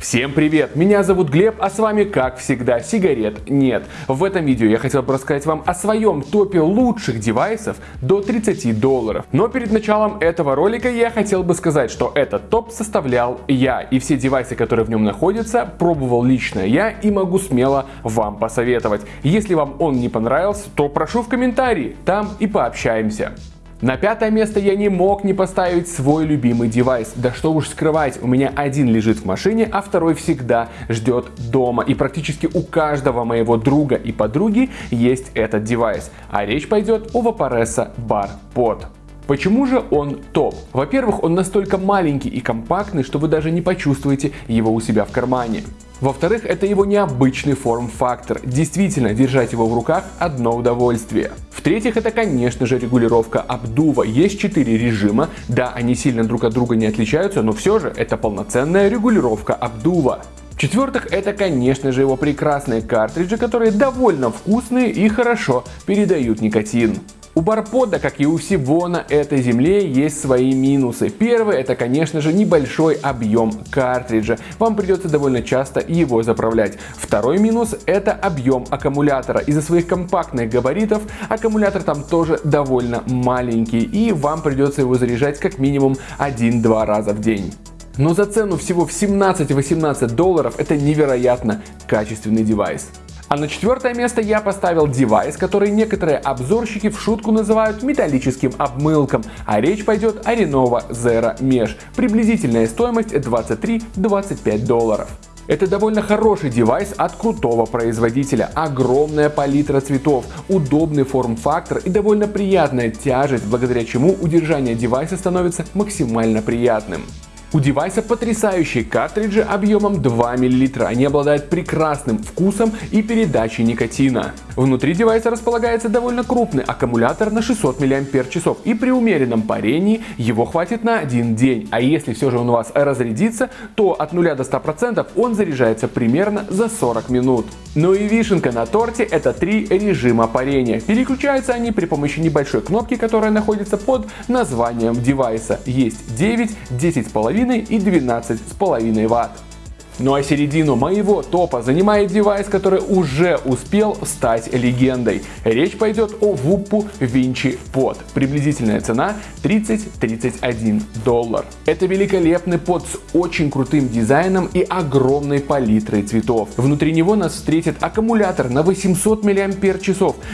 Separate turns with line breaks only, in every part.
Всем привет! Меня зовут Глеб, а с вами, как всегда, сигарет нет. В этом видео я хотел бы рассказать вам о своем топе лучших девайсов до 30 долларов. Но перед началом этого ролика я хотел бы сказать, что этот топ составлял я. И все девайсы, которые в нем находятся, пробовал лично я и могу смело вам посоветовать. Если вам он не понравился, то прошу в комментарии, там и пообщаемся. На пятое место я не мог не поставить свой любимый девайс. Да что уж скрывать, у меня один лежит в машине, а второй всегда ждет дома. И практически у каждого моего друга и подруги есть этот девайс. А речь пойдет о Vaporesa Bar Pod. Почему же он топ? Во-первых, он настолько маленький и компактный, что вы даже не почувствуете его у себя в кармане. Во-вторых, это его необычный форм-фактор. Действительно, держать его в руках одно удовольствие. В-третьих, это, конечно же, регулировка обдува. Есть 4 режима. Да, они сильно друг от друга не отличаются, но все же это полноценная регулировка обдува. В-четвертых, это, конечно же, его прекрасные картриджи, которые довольно вкусные и хорошо передают никотин. У барпода, как и у всего на этой земле, есть свои минусы. Первый это, конечно же, небольшой объем картриджа. Вам придется довольно часто его заправлять. Второй минус это объем аккумулятора. Из-за своих компактных габаритов аккумулятор там тоже довольно маленький и вам придется его заряжать как минимум 1-2 раза в день. Но за цену всего в 17-18 долларов это невероятно качественный девайс. А на четвертое место я поставил девайс, который некоторые обзорщики в шутку называют металлическим обмылком, а речь пойдет о Lenovo Zero Mesh. Приблизительная стоимость 23-25 долларов. Это довольно хороший девайс от крутого производителя. Огромная палитра цветов, удобный форм-фактор и довольно приятная тяжесть, благодаря чему удержание девайса становится максимально приятным. У девайса потрясающие картриджи объемом 2 мл. Они обладают прекрасным вкусом и передачей никотина. Внутри девайса располагается довольно крупный аккумулятор на 600 мАч и при умеренном парении его хватит на один день. А если все же он у вас разрядится, то от 0 до 100% он заряжается примерно за 40 минут. Ну и вишенка на торте это три режима парения. Переключаются они при помощи небольшой кнопки, которая находится под названием девайса. Есть 9, 10,5 и 12,5 Вт. Ну а середину моего топа занимает девайс, который уже успел стать легендой. Речь пойдет о Wuppu Vinci Pod. Приблизительная цена 30-31 доллар. Это великолепный под с очень крутым дизайном и огромной палитрой цветов. Внутри него нас встретит аккумулятор на 800 мАч.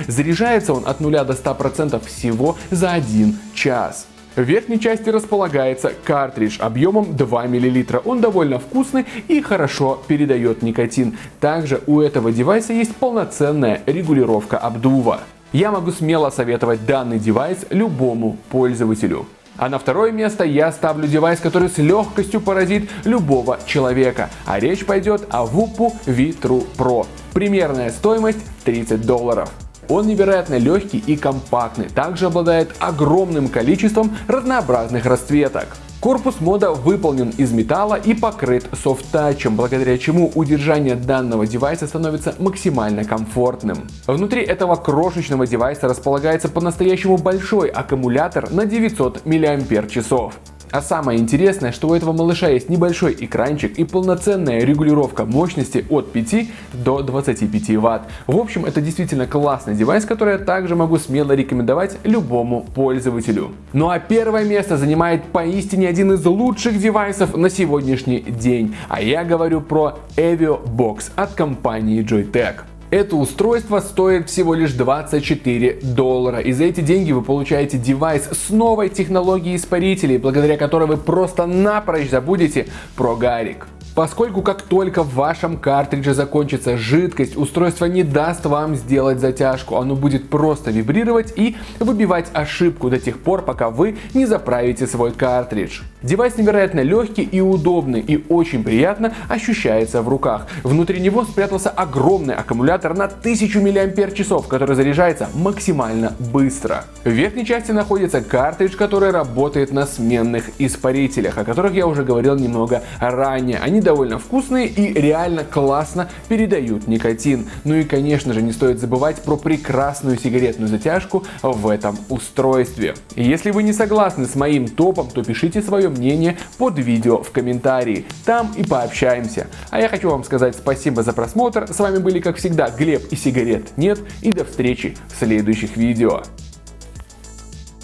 Заряжается он от 0 до 100% всего за 1 час. В верхней части располагается картридж объемом 2 мл. Он довольно вкусный и хорошо передает никотин. Также у этого девайса есть полноценная регулировка обдува. Я могу смело советовать данный девайс любому пользователю. А на второе место я ставлю девайс, который с легкостью поразит любого человека. А речь пойдет о Wuppu V-True Pro. Примерная стоимость 30 долларов. Он невероятно легкий и компактный, также обладает огромным количеством разнообразных расцветок. Корпус мода выполнен из металла и покрыт софт-тачем, благодаря чему удержание данного девайса становится максимально комфортным. Внутри этого крошечного девайса располагается по-настоящему большой аккумулятор на 900 мАч. А самое интересное, что у этого малыша есть небольшой экранчик и полноценная регулировка мощности от 5 до 25 Вт. В общем, это действительно классный девайс, который я также могу смело рекомендовать любому пользователю. Ну а первое место занимает поистине один из лучших девайсов на сегодняшний день. А я говорю про Evio Box от компании Joytech. Это устройство стоит всего лишь 24 доллара. И за эти деньги вы получаете девайс с новой технологией испарителей, благодаря которой вы просто напрочь забудете прогарик. Поскольку как только в вашем картридже закончится жидкость, устройство не даст вам сделать затяжку, оно будет просто вибрировать и выбивать ошибку до тех пор, пока вы не заправите свой картридж. Девайс невероятно легкий и удобный и очень приятно ощущается в руках. Внутри него спрятался огромный аккумулятор на 1000 мАч, который заряжается максимально быстро. В верхней части находится картридж, который работает на сменных испарителях, о которых я уже говорил немного ранее. Они довольно вкусные и реально классно передают никотин. Ну и конечно же не стоит забывать про прекрасную сигаретную затяжку в этом устройстве. Если вы не согласны с моим топом, то пишите свое мнение под видео в комментарии. Там и пообщаемся. А я хочу вам сказать спасибо за просмотр. С вами были, как всегда, Глеб и сигарет нет. И до встречи в следующих видео.